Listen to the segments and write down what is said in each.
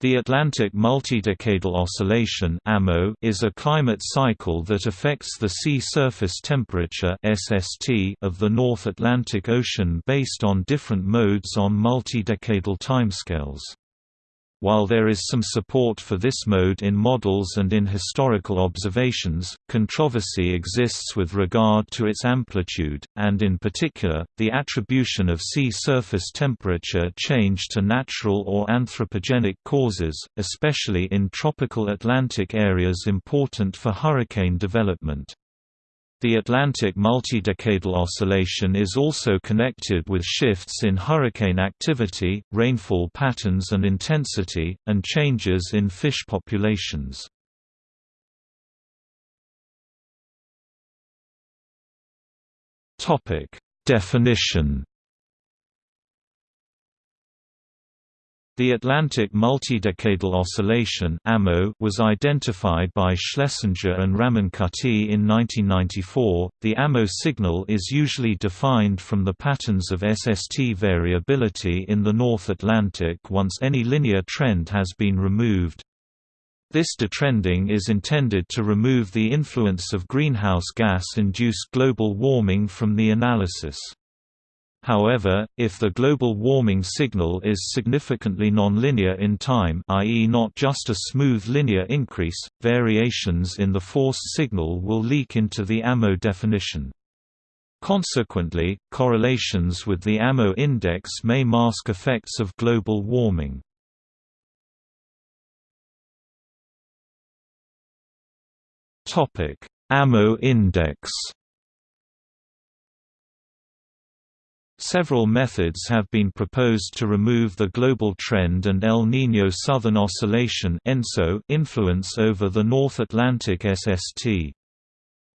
The Atlantic Multidecadal Oscillation is a climate cycle that affects the sea surface temperature of the North Atlantic Ocean based on different modes on multidecadal timescales. While there is some support for this mode in models and in historical observations, controversy exists with regard to its amplitude, and in particular, the attribution of sea surface temperature change to natural or anthropogenic causes, especially in tropical Atlantic areas important for hurricane development. The Atlantic multidecadal oscillation is also connected with shifts in hurricane activity, rainfall patterns and intensity, and changes in fish populations. Definition The Atlantic Multidecadal Oscillation was identified by Schlesinger and Ramankutty in 1994. The AMO signal is usually defined from the patterns of SST variability in the North Atlantic once any linear trend has been removed. This detrending is intended to remove the influence of greenhouse gas-induced global warming from the analysis. However, if the global warming signal is significantly nonlinear in time i.e. not just a smooth linear increase, variations in the forced signal will leak into the AMO definition. Consequently, correlations with the AMO index may mask effects of global warming. AMO index Several methods have been proposed to remove the global trend and El Niño Southern Oscillation influence over the North Atlantic SST.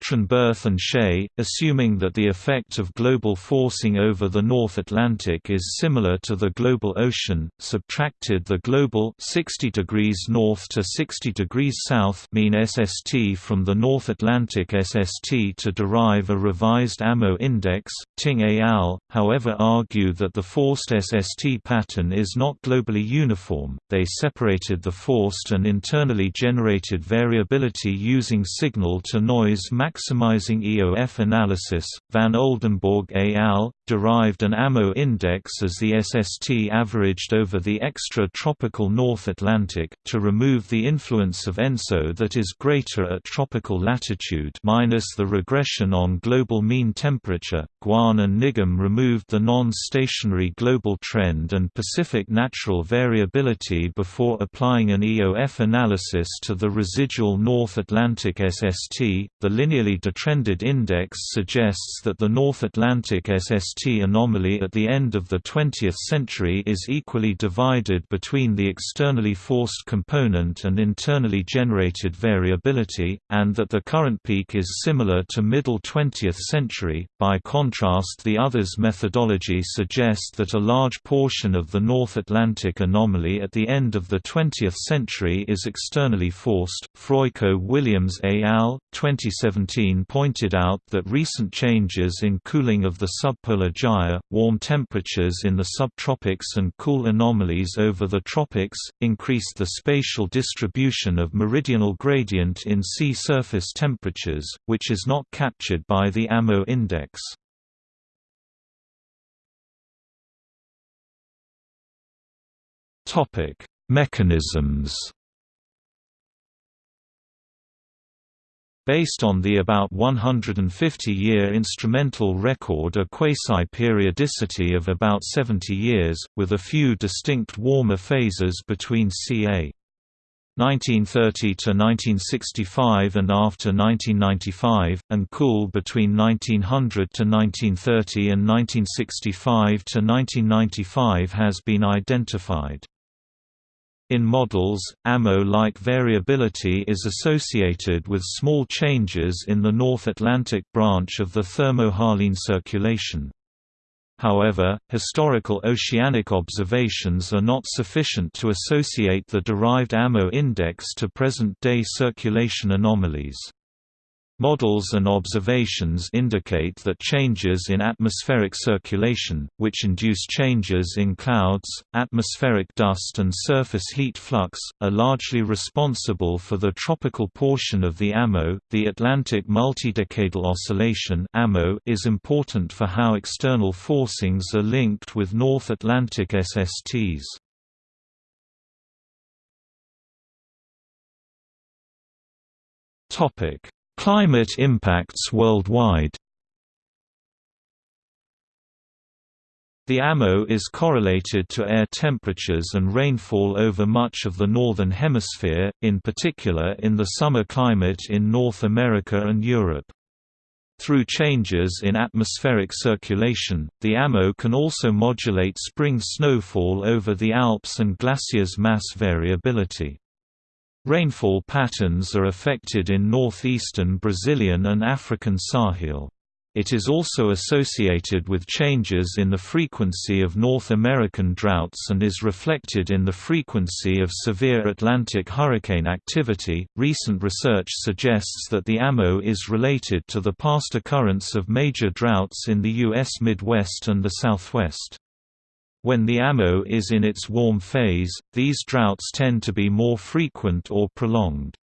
Trenberth and Shea, assuming that the effect of global forcing over the North Atlantic is similar to the global ocean, subtracted the global 60 degrees north to 60 degrees south mean SST from the North Atlantic SST to derive a revised AMO index. Ting et al., however, argue that the forced SST pattern is not globally uniform. They separated the forced and internally generated variability using signal to noise maximizing EOF analysis, Van Oldenborgh et al. Derived an AMO index as the SST averaged over the extra-tropical North Atlantic, to remove the influence of ENSO that is greater at tropical latitude minus the regression on global mean temperature. Guan and Nigam removed the non-stationary global trend and Pacific natural variability before applying an EOF analysis to the residual North Atlantic SST. The linearly detrended index suggests that the North Atlantic SST anomaly at the end of the 20th century is equally divided between the externally forced component and internally generated variability, and that the current peak is similar to middle 20th century. By contrast, the others methodology suggests that a large portion of the North Atlantic anomaly at the end of the 20th century is externally forced. Frajka-Williams et al. 2017 pointed out that recent changes in cooling of the subpolar warm temperatures in the subtropics and cool anomalies over the tropics, increased the spatial distribution of meridional gradient in sea surface temperatures, which is not captured by the AMO index. Mechanisms Based on the about 150-year instrumental record a quasi-periodicity of about 70 years, with a few distinct warmer phases between ca. 1930 to 1965 and after 1995, and cool between 1900 to 1930 and 1965 to 1995 has been identified. In models, AMO-like variability is associated with small changes in the North Atlantic branch of the thermohaline circulation. However, historical oceanic observations are not sufficient to associate the derived AMO index to present-day circulation anomalies. Models and observations indicate that changes in atmospheric circulation, which induce changes in clouds, atmospheric dust and surface heat flux, are largely responsible for the tropical portion of the AMO. The Atlantic Multidecadal Oscillation (AMO) is important for how external forcings are linked with North Atlantic SSTs. Topic Climate impacts worldwide The AMO is correlated to air temperatures and rainfall over much of the Northern Hemisphere, in particular in the summer climate in North America and Europe. Through changes in atmospheric circulation, the AMO can also modulate spring snowfall over the Alps and glaciers' mass variability. Rainfall patterns are affected in northeastern Brazilian and African Sahel. It is also associated with changes in the frequency of North American droughts and is reflected in the frequency of severe Atlantic hurricane activity. Recent research suggests that the AMO is related to the past occurrence of major droughts in the U.S. Midwest and the Southwest. When the AMO is in its warm phase, these droughts tend to be more frequent or prolonged.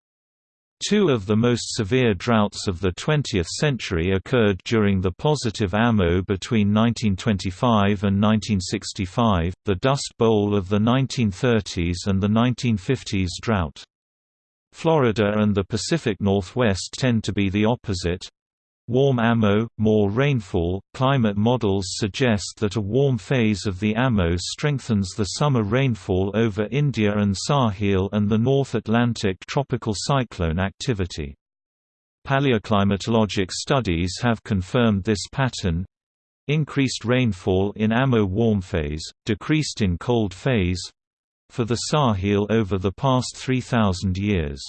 Two of the most severe droughts of the 20th century occurred during the positive AMO between 1925 and 1965, the Dust Bowl of the 1930s and the 1950s drought. Florida and the Pacific Northwest tend to be the opposite, Warm AMO, more rainfall. Climate models suggest that a warm phase of the AMO strengthens the summer rainfall over India and Sahel and the North Atlantic tropical cyclone activity. Paleoclimatologic studies have confirmed this pattern. Increased rainfall in AMO warm phase, decreased in cold phase for the Sahel over the past 3,000 years.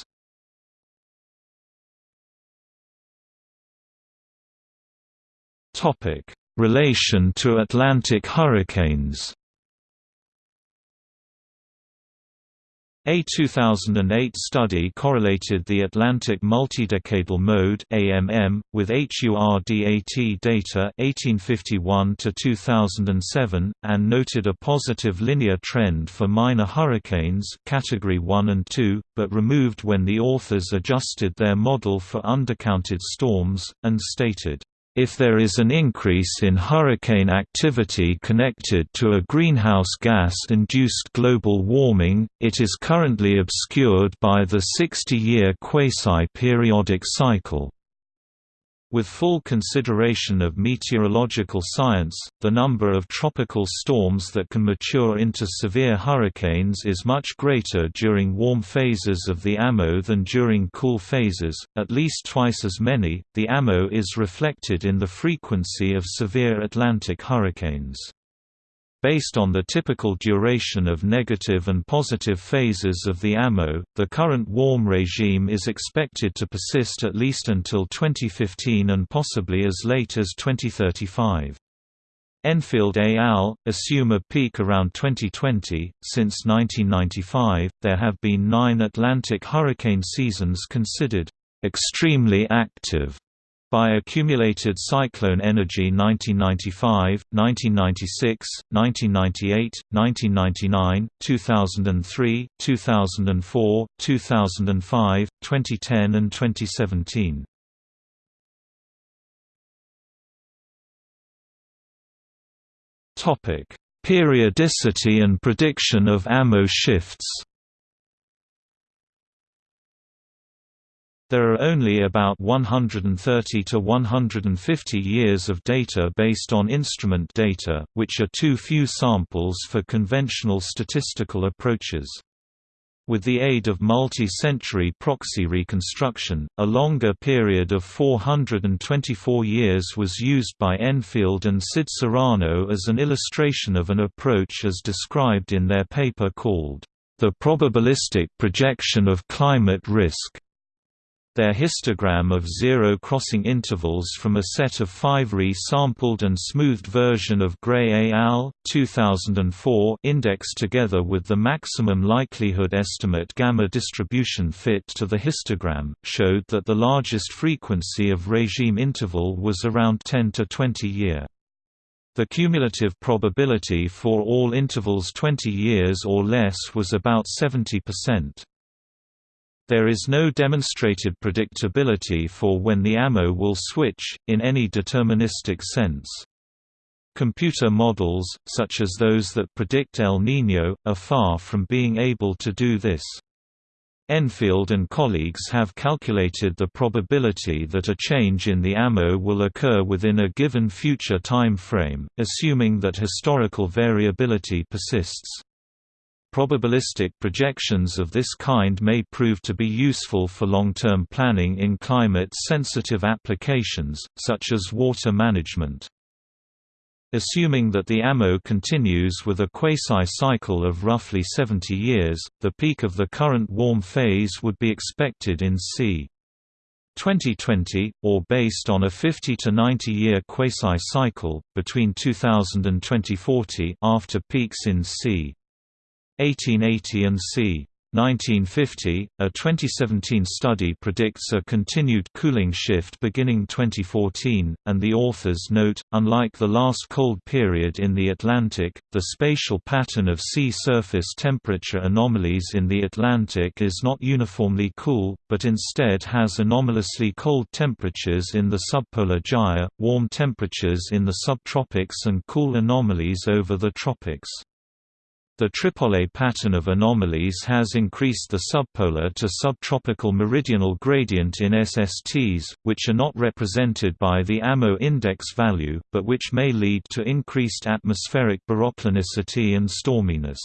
Topic: Relation to Atlantic hurricanes. A 2008 study correlated the Atlantic Multidecadal Mode (AMM) with HURDAT data 1851 to 2007 and noted a positive linear trend for minor hurricanes category 1 and 2, but removed when the authors adjusted their model for undercounted storms and stated if there is an increase in hurricane activity connected to a greenhouse gas-induced global warming, it is currently obscured by the 60-year quasi-periodic cycle. With full consideration of meteorological science, the number of tropical storms that can mature into severe hurricanes is much greater during warm phases of the AMO than during cool phases, at least twice as many. The AMO is reflected in the frequency of severe Atlantic hurricanes. Based on the typical duration of negative and positive phases of the AMO, the current warm regime is expected to persist at least until 2015 and possibly as late as 2035. Enfield et al. assume a peak around 2020. Since 1995, there have been nine Atlantic hurricane seasons considered extremely active by accumulated cyclone energy 1995, 1996, 1998, 1999, 2003, 2004, 2005, 2010 and 2017. Topic: Periodicity and prediction of AMO shifts. There are only about 130 to 150 years of data based on instrument data, which are too few samples for conventional statistical approaches. With the aid of multi-century proxy reconstruction, a longer period of 424 years was used by Enfield and Cid-Serrano as an illustration of an approach as described in their paper called, "...the probabilistic projection of climate risk." Their histogram of zero crossing intervals from a set of five re-sampled and smoothed version of Gray al. 2004 index together with the maximum likelihood estimate gamma distribution fit to the histogram, showed that the largest frequency of regime interval was around 10 to 20 year. The cumulative probability for all intervals 20 years or less was about 70%. There is no demonstrated predictability for when the AMO will switch, in any deterministic sense. Computer models, such as those that predict El Niño, are far from being able to do this. Enfield and colleagues have calculated the probability that a change in the AMO will occur within a given future time frame, assuming that historical variability persists. Probabilistic projections of this kind may prove to be useful for long-term planning in climate-sensitive applications, such as water management. Assuming that the AMO continues with a quasi-cycle of roughly 70 years, the peak of the current warm phase would be expected in c. 2020, or based on a 50 to 90 year quasi-cycle, between 2000 and 2040 after peaks in c. 1880 and c. 1950, a 2017 study predicts a continued cooling shift beginning 2014, and the authors note, unlike the last cold period in the Atlantic, the spatial pattern of sea surface temperature anomalies in the Atlantic is not uniformly cool, but instead has anomalously cold temperatures in the subpolar gyre, warm temperatures in the subtropics and cool anomalies over the tropics. The Tripole pattern of anomalies has increased the subpolar to subtropical meridional gradient in SSTs, which are not represented by the AMO index value, but which may lead to increased atmospheric baroclinicity and storminess.